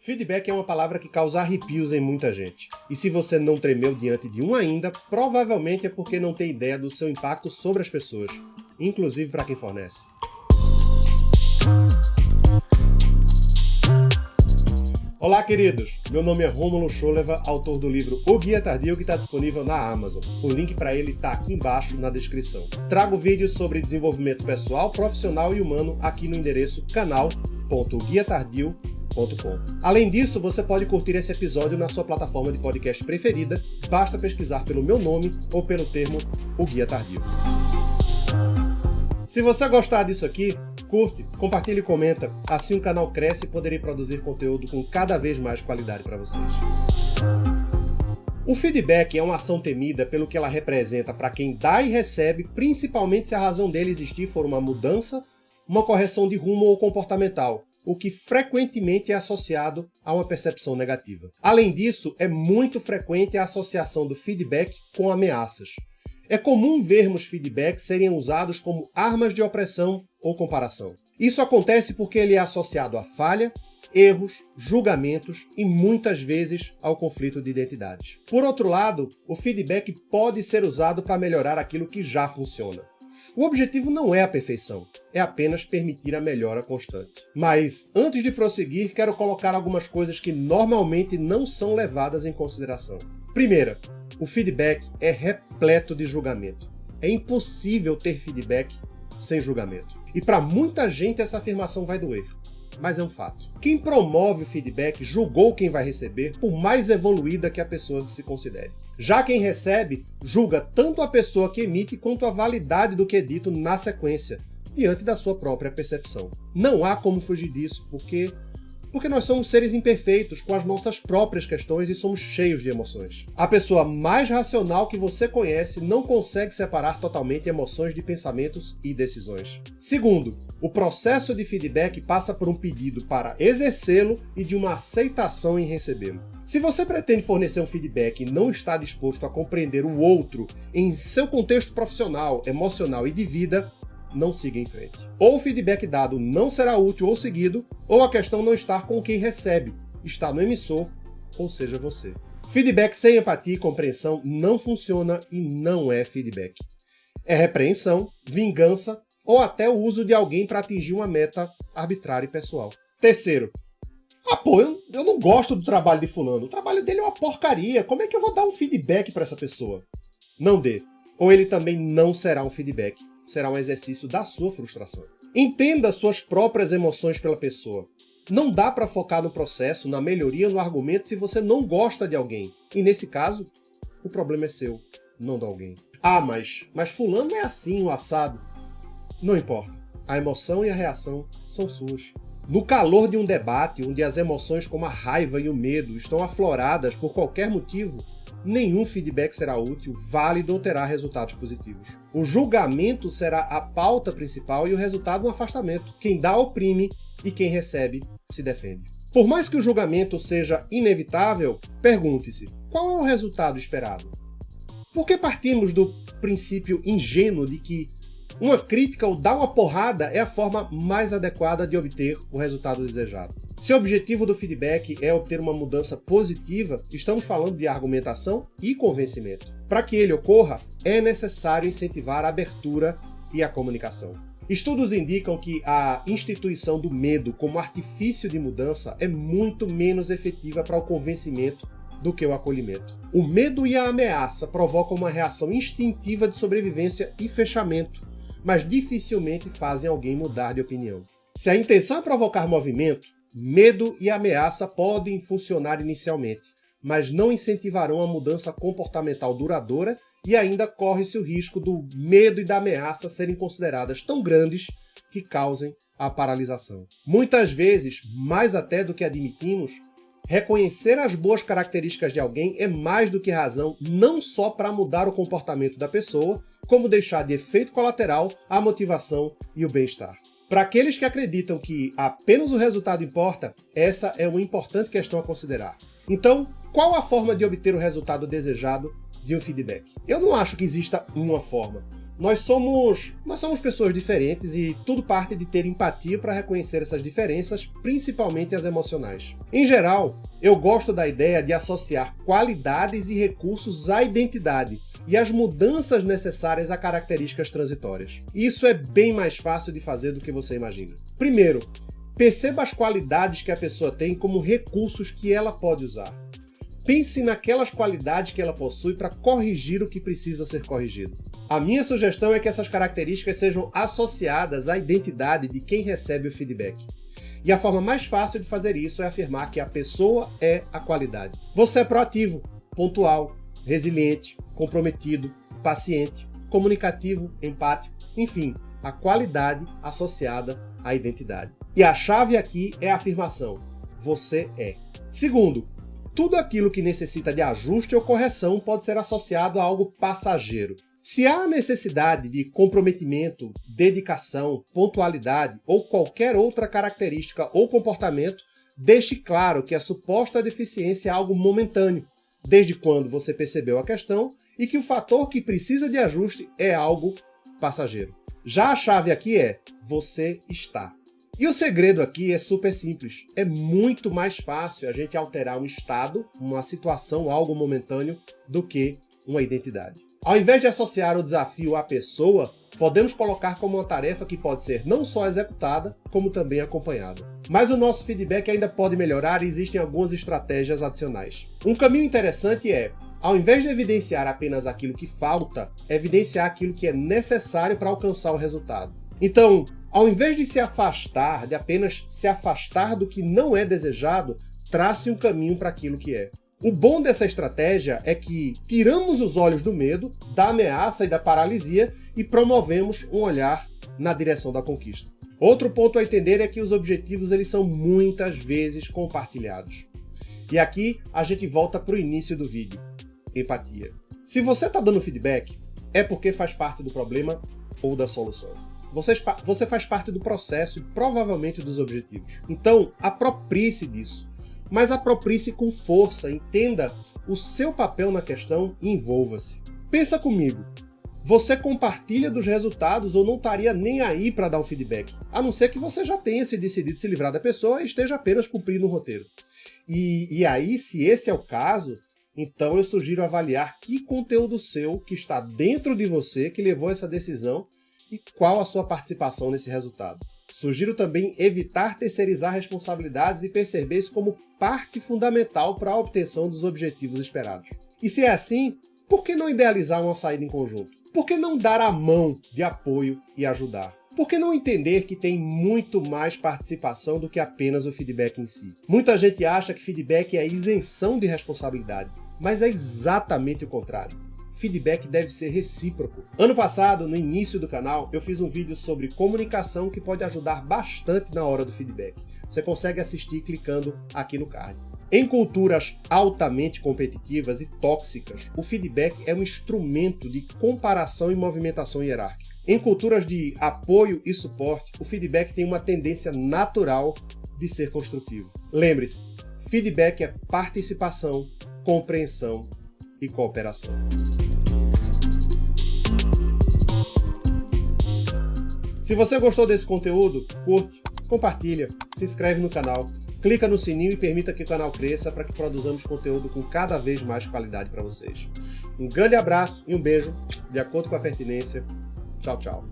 Feedback é uma palavra que causa arrepios em muita gente. E se você não tremeu diante de um ainda, provavelmente é porque não tem ideia do seu impacto sobre as pessoas, inclusive para quem fornece. Olá, queridos! Meu nome é Rômulo Scholeva, autor do livro O Guia Tardio, que está disponível na Amazon. O link para ele está aqui embaixo na descrição. Trago vídeos sobre desenvolvimento pessoal, profissional e humano aqui no endereço canal.guiatardio.com Além disso, você pode curtir esse episódio na sua plataforma de podcast preferida, basta pesquisar pelo meu nome ou pelo termo O Guia Tardio. Se você gostar disso aqui, curte, compartilha e comenta, assim o canal cresce e poderei produzir conteúdo com cada vez mais qualidade para vocês. O feedback é uma ação temida pelo que ela representa para quem dá e recebe, principalmente se a razão dele existir for uma mudança, uma correção de rumo ou comportamental, o que frequentemente é associado a uma percepção negativa. Além disso, é muito frequente a associação do feedback com ameaças. É comum vermos feedbacks serem usados como armas de opressão ou comparação. Isso acontece porque ele é associado a falha, erros, julgamentos e muitas vezes ao conflito de identidades. Por outro lado, o feedback pode ser usado para melhorar aquilo que já funciona. O objetivo não é a perfeição, é apenas permitir a melhora constante. Mas, antes de prosseguir, quero colocar algumas coisas que normalmente não são levadas em consideração. Primeira, o feedback é repleto de julgamento. É impossível ter feedback sem julgamento. E para muita gente essa afirmação vai doer mas é um fato. Quem promove o feedback julgou quem vai receber, por mais evoluída que a pessoa se considere. Já quem recebe julga tanto a pessoa que emite quanto a validade do que é dito na sequência, diante da sua própria percepção. Não há como fugir disso, porque porque nós somos seres imperfeitos, com as nossas próprias questões e somos cheios de emoções. A pessoa mais racional que você conhece não consegue separar totalmente emoções de pensamentos e decisões. Segundo, o processo de feedback passa por um pedido para exercê-lo e de uma aceitação em recebê-lo. Se você pretende fornecer um feedback e não está disposto a compreender o outro em seu contexto profissional, emocional e de vida, não siga em frente. Ou o feedback dado não será útil ou seguido, ou a questão não está com quem recebe, está no emissor, ou seja, você. Feedback sem empatia e compreensão não funciona e não é feedback. É repreensão, vingança ou até o uso de alguém para atingir uma meta arbitrária e pessoal. Terceiro, ah, pô, eu, eu não gosto do trabalho de fulano. O trabalho dele é uma porcaria. Como é que eu vou dar um feedback para essa pessoa? Não dê. Ou ele também não será um feedback será um exercício da sua frustração. Entenda suas próprias emoções pela pessoa. Não dá para focar no processo, na melhoria, no argumento se você não gosta de alguém. E nesse caso, o problema é seu, não de alguém. Ah, mas, mas fulano é assim, o assado. Não importa. A emoção e a reação são suas. No calor de um debate, onde as emoções como a raiva e o medo estão afloradas por qualquer motivo, nenhum feedback será útil, válido ou terá resultados positivos. O julgamento será a pauta principal e o resultado um afastamento. Quem dá oprime e quem recebe se defende. Por mais que o julgamento seja inevitável, pergunte-se, qual é o resultado esperado? Por que partimos do princípio ingênuo de que uma crítica ou dar uma porrada é a forma mais adequada de obter o resultado desejado? Se o objetivo do feedback é obter uma mudança positiva, estamos falando de argumentação e convencimento. Para que ele ocorra, é necessário incentivar a abertura e a comunicação. Estudos indicam que a instituição do medo como artifício de mudança é muito menos efetiva para o convencimento do que o acolhimento. O medo e a ameaça provocam uma reação instintiva de sobrevivência e fechamento, mas dificilmente fazem alguém mudar de opinião. Se a intenção é provocar movimento, Medo e ameaça podem funcionar inicialmente, mas não incentivarão a mudança comportamental duradoura e ainda corre-se o risco do medo e da ameaça serem consideradas tão grandes que causem a paralisação. Muitas vezes, mais até do que admitimos, reconhecer as boas características de alguém é mais do que razão não só para mudar o comportamento da pessoa, como deixar de efeito colateral a motivação e o bem-estar. Para aqueles que acreditam que apenas o resultado importa, essa é uma importante questão a considerar. Então, qual a forma de obter o resultado desejado de um feedback? Eu não acho que exista uma forma. Nós somos, nós somos pessoas diferentes e tudo parte de ter empatia para reconhecer essas diferenças, principalmente as emocionais. Em geral, eu gosto da ideia de associar qualidades e recursos à identidade e as mudanças necessárias a características transitórias. Isso é bem mais fácil de fazer do que você imagina. Primeiro, perceba as qualidades que a pessoa tem como recursos que ela pode usar. Pense naquelas qualidades que ela possui para corrigir o que precisa ser corrigido. A minha sugestão é que essas características sejam associadas à identidade de quem recebe o feedback. E a forma mais fácil de fazer isso é afirmar que a pessoa é a qualidade. Você é proativo, pontual, resiliente, comprometido, paciente, comunicativo, empático, enfim, a qualidade associada à identidade. E a chave aqui é a afirmação: você é. Segundo, tudo aquilo que necessita de ajuste ou correção pode ser associado a algo passageiro. Se há necessidade de comprometimento, dedicação, pontualidade ou qualquer outra característica ou comportamento, deixe claro que a suposta deficiência é algo momentâneo, desde quando você percebeu a questão e que o fator que precisa de ajuste é algo passageiro. Já a chave aqui é você está. E o segredo aqui é super simples. É muito mais fácil a gente alterar um estado, uma situação, algo momentâneo, do que uma identidade. Ao invés de associar o desafio à pessoa, podemos colocar como uma tarefa que pode ser não só executada, como também acompanhada. Mas o nosso feedback ainda pode melhorar e existem algumas estratégias adicionais. Um caminho interessante é, ao invés de evidenciar apenas aquilo que falta, evidenciar aquilo que é necessário para alcançar o resultado. Então, ao invés de se afastar, de apenas se afastar do que não é desejado, trace um caminho para aquilo que é. O bom dessa estratégia é que tiramos os olhos do medo, da ameaça e da paralisia e promovemos um olhar na direção da conquista. Outro ponto a entender é que os objetivos eles são muitas vezes compartilhados. E aqui a gente volta para o início do vídeo. Empatia. Se você está dando feedback, é porque faz parte do problema ou da solução. Você, você faz parte do processo e provavelmente dos objetivos. Então, aproprie-se disso. Mas aproprie-se com força, entenda o seu papel na questão e envolva-se. Pensa comigo, você compartilha dos resultados ou não estaria nem aí para dar o feedback, a não ser que você já tenha se decidido se livrar da pessoa e esteja apenas cumprindo o roteiro. E, e aí, se esse é o caso, então eu sugiro avaliar que conteúdo seu que está dentro de você que levou essa decisão e qual a sua participação nesse resultado. Sugiro também evitar terceirizar responsabilidades e perceber isso como parte fundamental para a obtenção dos objetivos esperados. E se é assim, por que não idealizar uma saída em conjunto? Por que não dar a mão de apoio e ajudar? Por que não entender que tem muito mais participação do que apenas o feedback em si? Muita gente acha que feedback é isenção de responsabilidade, mas é exatamente o contrário feedback deve ser recíproco. Ano passado, no início do canal, eu fiz um vídeo sobre comunicação que pode ajudar bastante na hora do feedback. Você consegue assistir clicando aqui no card. Em culturas altamente competitivas e tóxicas, o feedback é um instrumento de comparação e movimentação hierárquica. Em culturas de apoio e suporte, o feedback tem uma tendência natural de ser construtivo. Lembre-se, feedback é participação, compreensão e cooperação. Se você gostou desse conteúdo, curte, compartilha, se inscreve no canal, clica no sininho e permita que o canal cresça para que produzamos conteúdo com cada vez mais qualidade para vocês. Um grande abraço e um beijo, de acordo com a pertinência. Tchau, tchau.